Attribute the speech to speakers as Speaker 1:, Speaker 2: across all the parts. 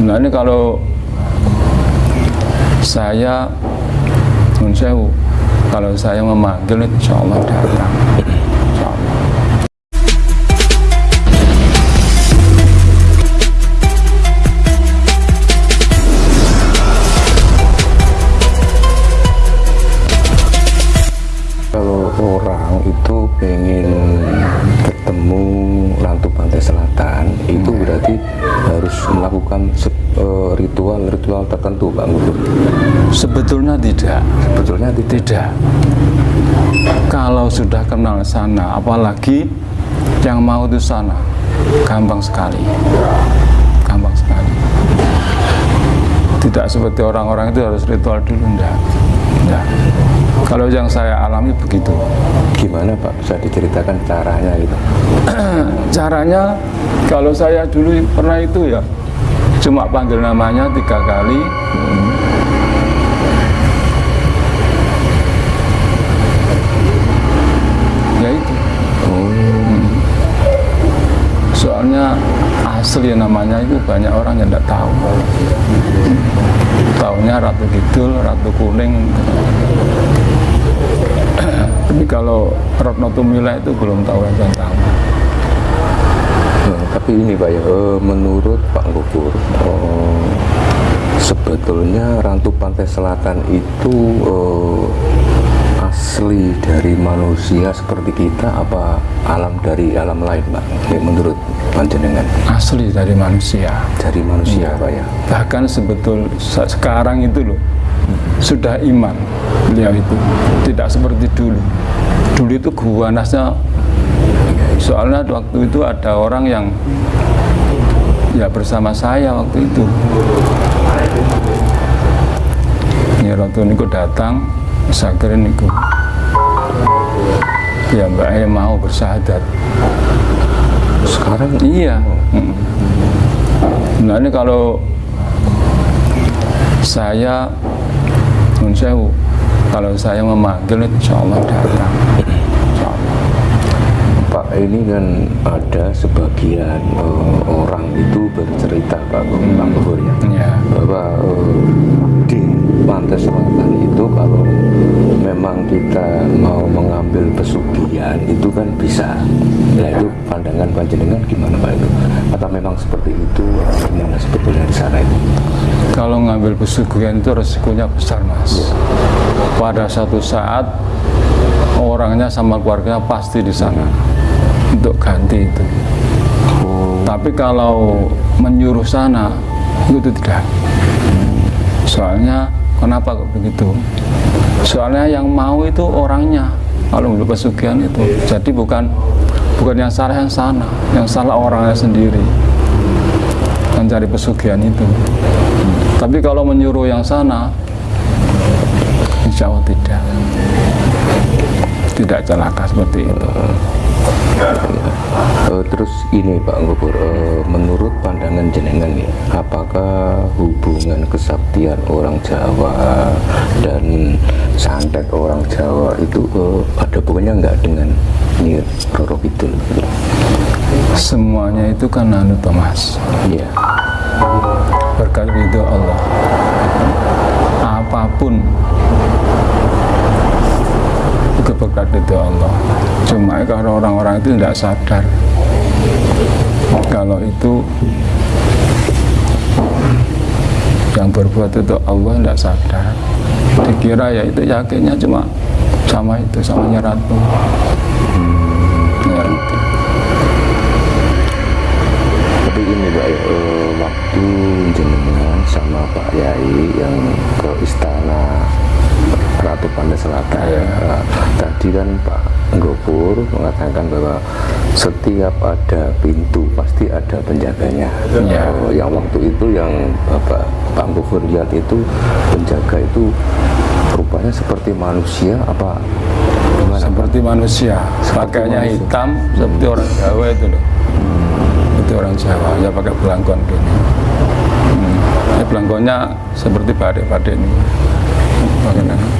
Speaker 1: Nah ini kalau saya Sewu, kalau saya memanggil insya Allah datang.
Speaker 2: Kalau orang itu pengen melakukan ritual-ritual tertentu, Pak Gubernur.
Speaker 1: Sebetulnya tidak.
Speaker 2: Sebetulnya tidak.
Speaker 1: Tidak. Kalau sudah kenal sana, apalagi yang mau itu sana, gampang sekali. Gampang sekali. Tidak seperti orang-orang itu harus ritual dulu, enggak. Enggak. Kalau yang saya alami begitu.
Speaker 2: Gimana Pak? Bisa diceritakan caranya gitu?
Speaker 1: Caranya, kalau saya dulu pernah itu ya, cuma panggil namanya tiga kali. Ya itu. Hmm. Soalnya asli namanya itu banyak orang yang tidak tahu. Tahunya Ratu Kidul, Ratu Kuning. Tapi kalau Retno Tumila itu belum tahu yang tahu.
Speaker 2: Hmm, tapi ini Pak ya, eh, menurut Pak Gubur, eh, sebetulnya Rantu Pantai Selatan itu eh, asli dari manusia seperti kita apa alam dari alam lain Pak? Ya, menurut panjenengan
Speaker 1: Asli dari manusia.
Speaker 2: dari manusia Pak ya.
Speaker 1: Bahkan sebetul se- sekarang itu loh sudah iman beliau itu tidak seperti dulu. Dulu itu guanasnya soalnya waktu itu ada orang yang ya bersama saya waktu itu. Ya waktu niku datang, saya kira niku ya Mbak E mau bersahadat.
Speaker 2: Sekarang
Speaker 1: Iya. Nah ini kalau saya Sewu, kalau saya memanggil insya Allah datang.
Speaker 2: Ini kan ada sebagian eh, orang itu bercerita Pak Gu- Pak Gubur ya.
Speaker 1: Ya.
Speaker 2: bahwa eh, di pantai selatan itu kalau memang kita mau mengambil pesugihan itu kan bisa. Nah itu pandangan panjenengan gimana Pak itu? Atau memang seperti itu? Gimana sebetulnya di sana itu?
Speaker 1: Kalau ngambil pesugihan itu resikonya besar mas. Pada satu saat orangnya sama keluarganya pasti di sana untuk ganti itu.
Speaker 2: oh
Speaker 1: Tapi kalau menyuruh sana itu tidak. Soalnya kenapa kok begitu? Soalnya yang mau itu orangnya kalau untuk pesugihan itu. Jadi bukan bukan yang salah yang sana, yang salah orangnya sendiri mencari pesugihan itu. Tapi kalau menyuruh yang sana, insya Allah tidak. Tidak celaka seperti itu.
Speaker 2: Eh, terus ini Pak Gubur, eh, menurut pandangan jenengan nih, apakah hubungan kesaktian orang Jawa dan santet orang Jawa itu eh, ada hubungannya nggak dengan Nyi Roro Kidul?
Speaker 1: Semuanya itu kan anu Thomas.
Speaker 2: Iya.
Speaker 1: berkat ridho Allah apa pun itu berkat ridho Allah. Cuma kalau orang-orang itu tidak sadar. Kalau itu yang berbuat itu Allah tidak sadar. Dikira ya itu yakinnya cuma sama itu sama nyeratu ya. Itu
Speaker 2: Tapi ini Pak, ya, eh, waktu jenengan sama Pak Yai yang ke istana Ratu Pandai Selatan,
Speaker 1: Iya.
Speaker 2: eh, tadi kan Pak Gopur mengatakan bahwa setiap ada pintu pasti ada penjaganya.
Speaker 1: Iya.
Speaker 2: Eh, yang waktu itu yang Bapak Pak Gopur lihat itu penjaga itu rupanya seperti manusia apa gimana?
Speaker 1: seperti manusia pakainya hitam seperti orang Jawa itu loh seperti orang Jawa ya pakai belangkon gini hmm. ini belangkonnya seperti badai-badai ini Bagaimana?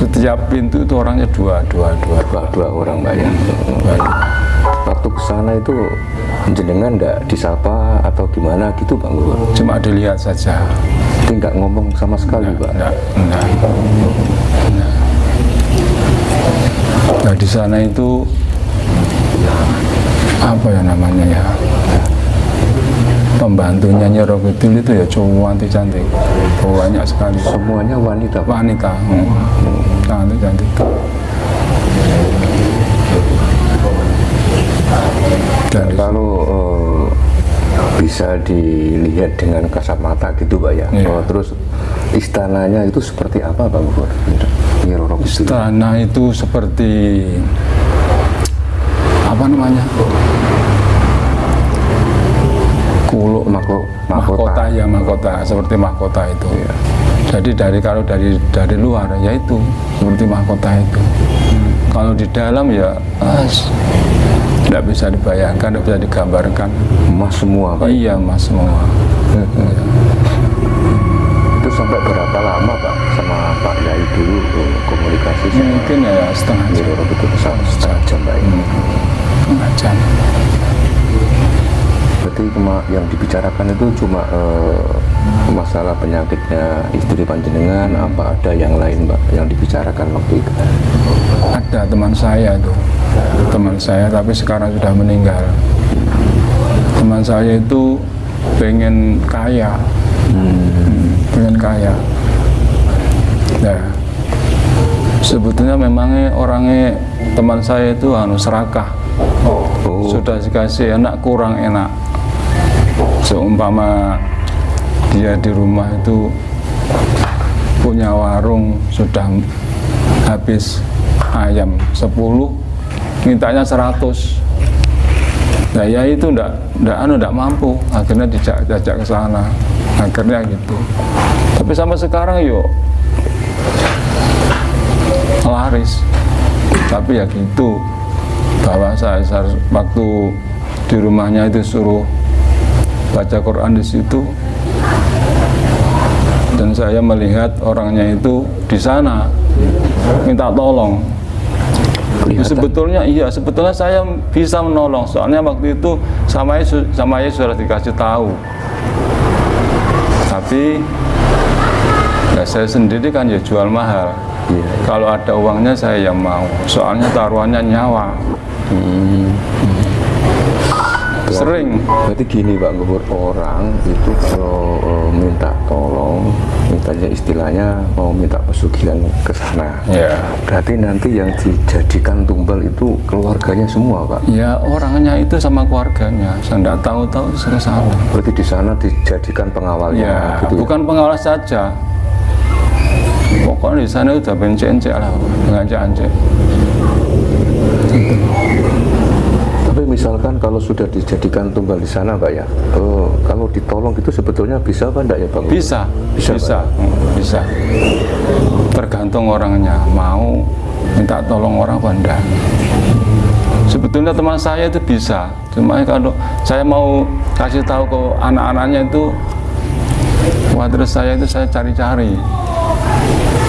Speaker 1: Setiap pintu itu orangnya dua dua dua.
Speaker 2: Dua, dua orang Pak ya. waktu ke sana itu jenengan nggak disapa atau gimana gitu Pak Gubernur?
Speaker 1: cuma dilihat saja.
Speaker 2: Jadi nggak ngomong sama sekali Pak?
Speaker 1: enggak enggak enggak nah di sana itu apa ya namanya ya? Pembantunya Rogodil itu ya cowok cantik banyak sekali
Speaker 2: Semuanya wanita
Speaker 1: wanita hmm. cantik cantik dan
Speaker 2: Kalau eh, bisa dilihat dengan kasat mata gitu Pak ya.
Speaker 1: Iya.
Speaker 2: Oh, terus istananya itu seperti apa Pak Kidul.
Speaker 1: istana itu seperti apa namanya kuluk
Speaker 2: Mako,
Speaker 1: mahkota. Ya mahkota. Seperti mahkota itu.
Speaker 2: Iya.
Speaker 1: jadi dari kalau dari dari luar ya itu. Seperti mahkota itu. Kalau di dalam ya tidak bisa dibayangkan tidak bisa digambarkan.
Speaker 2: Emas semua Pak.
Speaker 1: iya mas semua.
Speaker 2: Itu sampai berapa lama Pak sama Pak Yai dulu eh, komunikasi
Speaker 1: mungkin ya setengah jam.
Speaker 2: Kidul setengah setengah jam Pak. Ya.
Speaker 1: setengah jam
Speaker 2: Berarti kema- yang dibicarakan itu cuma eh, masalah penyakitnya istri panjenengan apa ada yang lain Pak yang dibicarakan waktu itu?
Speaker 1: ada teman saya itu. Teman saya tapi sekarang sudah meninggal. Teman saya itu pengen kaya. Hmm, pengen kaya. Nah sebetulnya memangnya orangnya teman saya itu anu serakah.
Speaker 2: Oh,
Speaker 1: sudah dikasih enak kurang enak seumpama dia di rumah itu punya warung sudah habis ayam 10 mintanya 100 nah ya itu ndak ndak anu ndak mampu. Akhirnya dijak ke sana. Akhirnya gitu. Tapi sampai sekarang yuk laris. Tapi ya gitu. Bahwa saya waktu di rumahnya itu suruh baca Quran di situ dan saya melihat orangnya itu di sana minta tolong
Speaker 2: Kelihatan.
Speaker 1: sebetulnya iya sebetulnya saya bisa menolong soalnya waktu itu sama Yesus sama Yesus sudah dikasih tahu tapi ya saya sendiri kan ya jual mahal
Speaker 2: Iya.
Speaker 1: kalau ada uangnya saya yang mau soalnya taruhannya nyawa
Speaker 2: Hmm.
Speaker 1: Sering
Speaker 2: Berarti gini Pak Gubernur, orang itu kalau eh, minta tolong, mintanya istilahnya mau minta pesugihan ke sana.
Speaker 1: ya
Speaker 2: Berarti nanti yang dijadikan tumbal itu keluarganya semua Pak.
Speaker 1: ya orangnya itu sama keluarganya saya tidak tahu-tahu ke sana
Speaker 2: Berarti di sana dijadikan pengawalnya
Speaker 1: ya
Speaker 2: gitu ya?
Speaker 1: bukan pengawas saja pokoknya di sana udah benceng-encek lah ngajak-ancek
Speaker 2: Tapi misalkan kalau sudah dijadikan tumbal di sana Pak ya, oh, kalau ditolong itu sebetulnya bisa apa enggak ya Pak?
Speaker 1: Bisa.
Speaker 2: Bisa,
Speaker 1: bisa. Hmm, bisa. Tergantung orangnya mau minta tolong orang apa enggak. Sebetulnya teman saya itu bisa. Cuma kalau saya mau kasih tahu ke anak-anaknya itu wah terus saya itu saya cari-cari.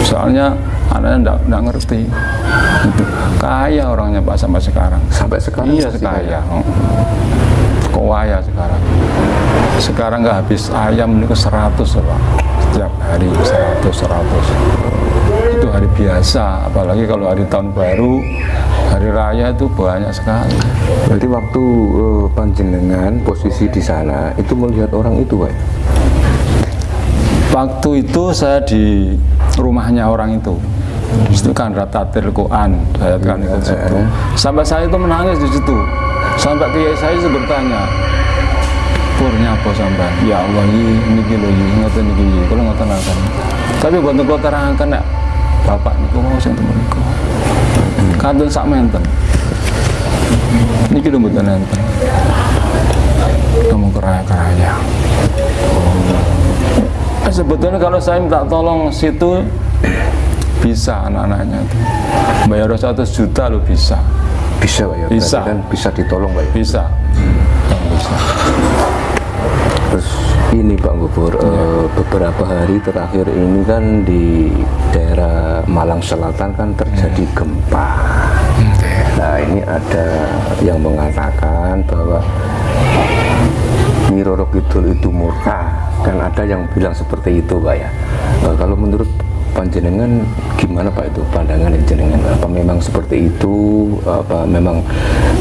Speaker 1: Soalnya anaknya enggak, enggak ngerti. Gitu. kaya orangnya pak sampai sekarang.
Speaker 2: Sampai sekarang
Speaker 1: iya
Speaker 2: masih
Speaker 1: kaya. kaya? Sekarang? Sekarang nggak habis. Ayam ini ke 100 ya, pak. Setiap hari 100 100 itu hari biasa. Apalagi kalau hari tahun baru hari raya itu banyak sekali.
Speaker 2: Berarti waktu eh, panjenengan posisi di sana itu melihat orang itu Pak?
Speaker 1: waktu itu saya di rumahnya orang itu itu kan ratatil Quran saya kan ikut situ. sampai saya itu menangis di situ. Sampai kiai saya itu bertanya purnya apa sampai? Ya Allah ini niki lho iki ngoten niki iki kula ngoten akan tapi boten kula terangkan nek bapak niku mau sing temen niku. Kantun sak menten. Niki lho mboten enten. Kamu keraya-keraya. Eh, sebetulnya kalau saya minta tolong situ bisa anak-anaknya itu bayar 100 juta lo bisa
Speaker 2: Bisa Pak ya?
Speaker 1: Bisa.
Speaker 2: Berarti kan bisa ditolong Pak ya?
Speaker 1: bisa bisa
Speaker 2: Terus ini Pak Gubernur, eh, beberapa hari terakhir ini kan di daerah Malang Selatan kan terjadi gempa. Nah ini ada yang mengatakan bahwa Nyi Roro Kidul itu murka dan ada yang bilang seperti itu Pak ya. Eh, kalau menurut panjenengan gimana Pak itu pandangan jenengan apa memang seperti itu apa memang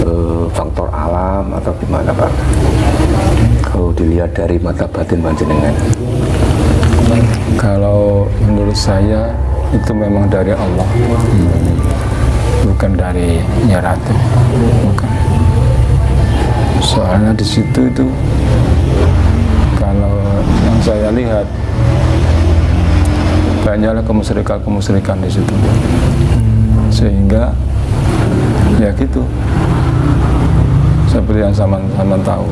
Speaker 2: eh, faktor alam atau gimana Pak? Kalau dilihat dari mata batin panjenengan.
Speaker 1: Kalau menurut saya itu memang dari Allah, bukan dari Nyaratu, bukan. Soalnya di situ itu kalau yang saya lihat banyaklah kemusyrikan-kemusyrikan di situ, sehingga ya gitu seperti yang sama-sama tahu.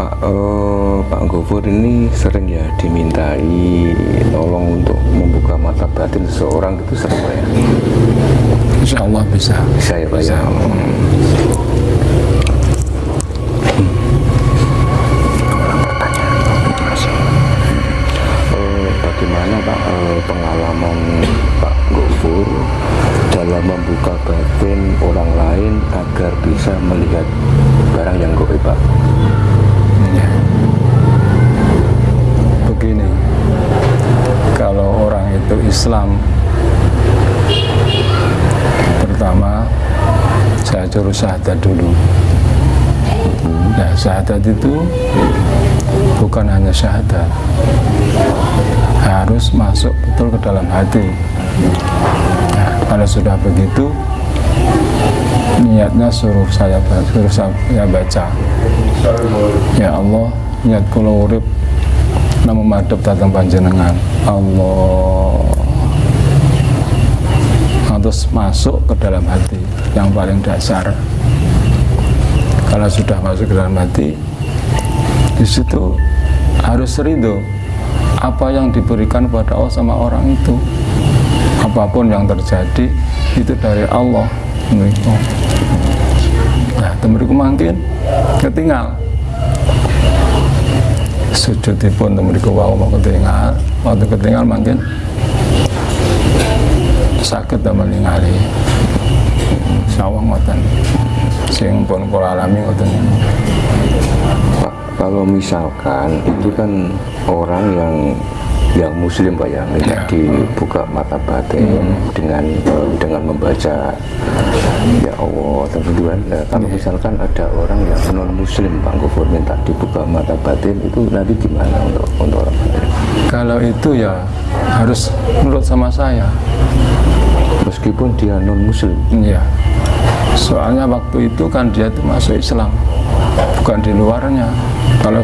Speaker 2: Pak eh, Pak Gofur ini sering ya dimintai tolong untuk membuka mata batin seseorang itu sering ya?
Speaker 1: Insya Allah bisa.
Speaker 2: Bisa ya Pak ya? Hmm. Eh, Bagaimana Pengalaman Pak Gofur dalam membuka batin orang lain agar bisa melihat barang yang goib Pak?
Speaker 1: Begini, kalau orang itu Islam, pertama saya suruh syahadat dulu. Nah, syahadat itu bukan hanya syahadat, harus masuk betul ke dalam hati. Nah, kalau sudah begitu, niatnya suruh saya suruh saya baca Ya Allah, niat kula urip namun madhep datang panjenengan. Allah. Terus masuk ke dalam hati yang paling dasar. Kalau sudah masuk ke dalam hati, di situ harus ridho apa yang diberikan pada Allah sama orang itu. Apa pun yang terjadi itu dari Allah. Nah, temeriku mungkin ketinggal. Sujudipun temeriku wau mau ketinggal. Waktu ketinggal mungkin sakit damel ningali sawang ngoten. Sing pun kula alami ngoten
Speaker 2: kalau misalkan itu kan orang yang yang muslim Pak ya, minta
Speaker 1: Ya.
Speaker 2: dibuka mata batin dengan eh, dengan membaca ya Allah tentuan. Nah, kalau misalkan ada orang yang non muslim Pak Gofur minta dibuka mata batin itu nanti gimana untuk untuk orang lain?
Speaker 1: kalau itu ya harus menurut sama saya
Speaker 2: Meskipun dia non muslim,
Speaker 1: Iya. Soalnya waktu itu kan dia itu masuk Islam, bukan di luarnya. Kalau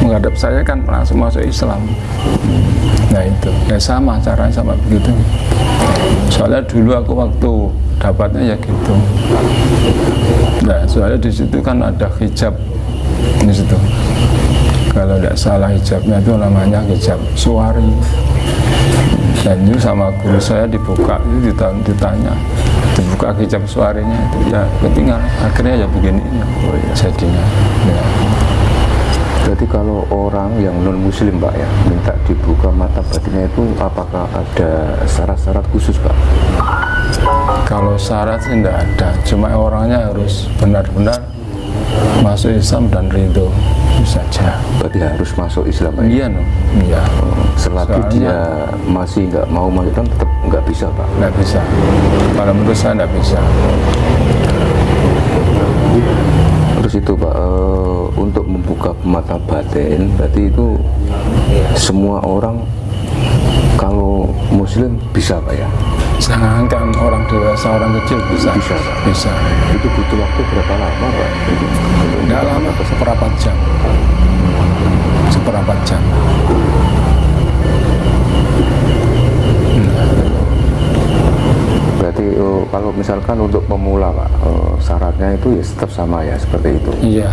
Speaker 1: menghadap saya kan langsung masuk Islam. Nah itu, ya sama caranya sama begitu. Soalnya dulu aku waktu dapatnya ya gitu. Nah soalnya di situ kan ada hijab di situ. Kalau tidak salah hijabnya itu namanya hijab suari dan itu sama guru saya dibuka itu ditanya, dibuka hijab suaranya itu ya ketinggal akhirnya ya begini ya jadinya ya.
Speaker 2: Berarti kalau orang yang non muslim Pak ya minta dibuka mata batinnya itu apakah ada syarat-syarat khusus Pak?
Speaker 1: kalau syarat sih tidak ada cuma orangnya harus benar-benar masuk Islam dan ridho itu saja
Speaker 2: Berarti harus masuk Islam ya?
Speaker 1: iya no iya
Speaker 2: Selagi
Speaker 1: Soalnya-
Speaker 2: dia masih nggak mau masuk Islam tetap nggak bisa Pak.
Speaker 1: nggak bisa kalau menurut saya nggak bisa
Speaker 2: Terus itu Pak eh, untuk membuka mata batin berarti itu semua orang kalau Muslim bisa Pak ya?
Speaker 1: Jangankan orang dewasa orang kecil bisa
Speaker 2: Bisa,
Speaker 1: bisa
Speaker 2: Itu butuh waktu berapa lama Pak?
Speaker 1: Nggak lama, seperempat jam. Seperempat jam.
Speaker 2: Berarti eh, kalau misalkan untuk pemula Pak eh, syaratnya itu ya tetap sama ya seperti itu.
Speaker 1: Iya.